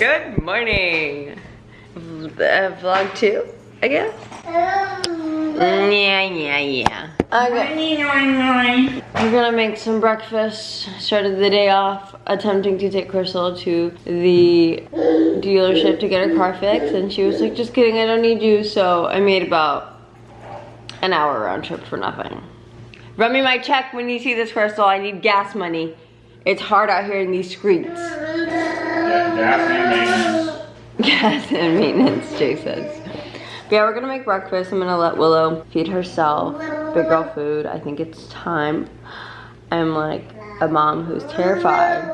Good morning. Uh, vlog two, I guess. Mm, yeah, yeah, yeah. Okay. We're gonna make some breakfast. Started the day off attempting to take Crystal to the dealership to get her car fixed, and she was like, "Just kidding, I don't need you." So I made about an hour round trip for nothing. Run me my check when you see this, Crystal. I need gas money. It's hard out here in these streets. Gas and maintenance. Jay says. Yeah, we're gonna make breakfast. I'm gonna let Willow feed herself big girl food. I think it's time. I'm like a mom who's terrified,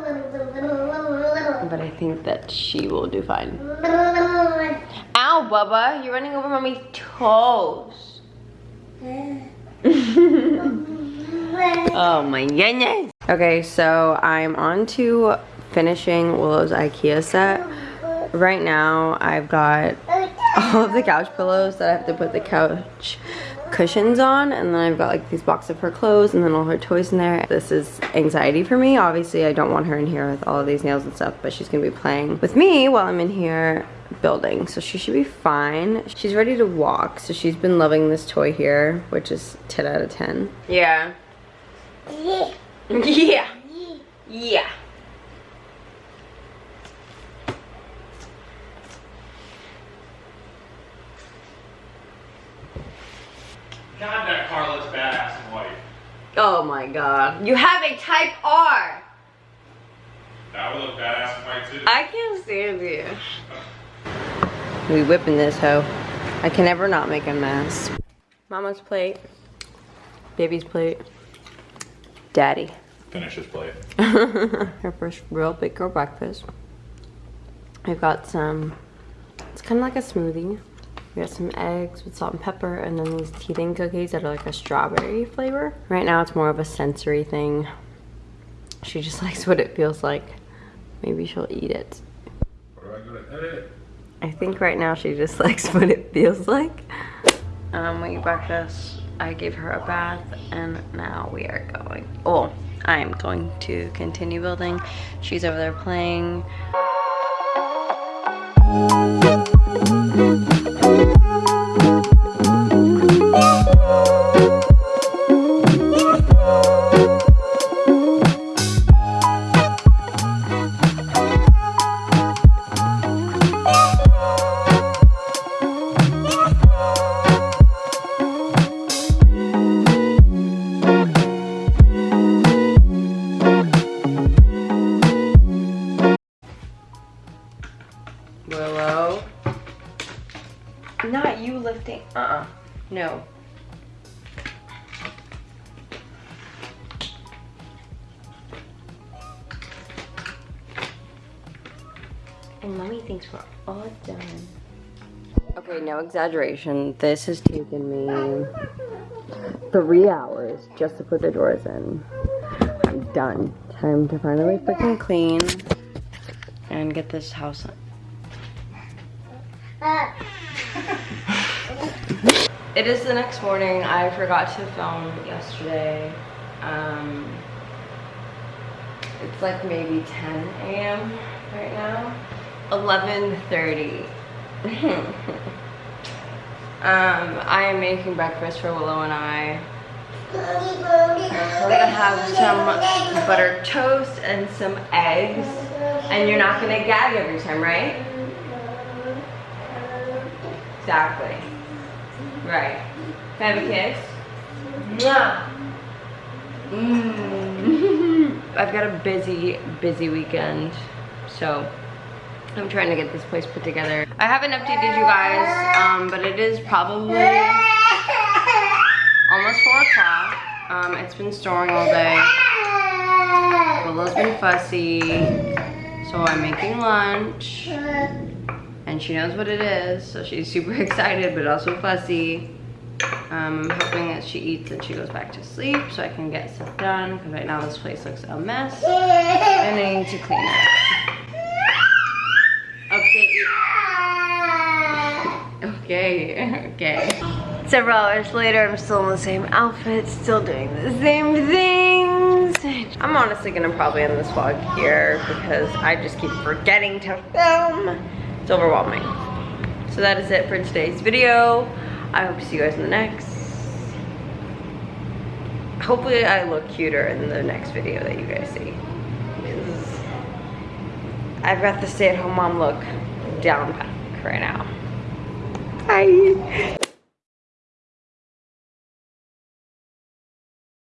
but I think that she will do fine. Ow, Bubba, you're running over mommy's toes. oh my goodness. Okay, so I'm on to finishing Willow's Ikea set. Right now, I've got all of the couch pillows that I have to put the couch cushions on and then I've got like these boxes of her clothes and then all her toys in there. This is anxiety for me. Obviously I don't want her in here with all of these nails and stuff but she's gonna be playing with me while I'm in here building so she should be fine. She's ready to walk so she's been loving this toy here which is 10 out of 10. Yeah. Yeah. Yeah. Yeah. God, that car looks badass in white. Oh my god. You have a type R. That would look badass in white too. I can't stand you. We whipping this hoe. I can never not make a mess. Mama's plate. Baby's plate. Daddy. Finish his plate. Her first real big girl breakfast. I've got some, it's kind of like a smoothie. We got some eggs with salt and pepper and then these teething cookies that are like a strawberry flavor. Right now it's more of a sensory thing. She just likes what it feels like. Maybe she'll eat it. I think right now she just likes what it feels like. Um, we breakfast. I gave her a bath and now we are going. Oh, I am going to continue building. She's over there playing. Not you lifting. Uh-uh. No. And mommy thinks we're all done. Okay, no exaggeration. This has taken me three hours just to put the doors in. I'm done. Time to finally freaking clean and get this house it is the next morning. I forgot to film yesterday. Um, it's like maybe 10 a.m. right now. 11.30. um, I am making breakfast for Willow and I. We're gonna have some buttered toast and some eggs. And you're not gonna gag every time, right? Exactly. Right. Can I have a kiss? Yeah. Mm. I've got a busy, busy weekend, so I'm trying to get this place put together. I haven't updated you guys, um, but it is probably almost 4 o'clock. Um, it's been storming all day. Willow's been fussy, so I'm making lunch and she knows what it is so she's super excited but also fussy. Um, I'm hoping that she eats and she goes back to sleep so I can get stuff done because right now this place looks a mess. And I need to clean it okay okay. Several hours later I'm still in the same outfit still doing the same things. I'm honestly gonna probably end this vlog here because I just keep forgetting to film. It's overwhelming. So that is it for today's video. I hope to see you guys in the next. Hopefully I look cuter in the next video that you guys see. I've got the stay-at-home mom look down right now. Bye.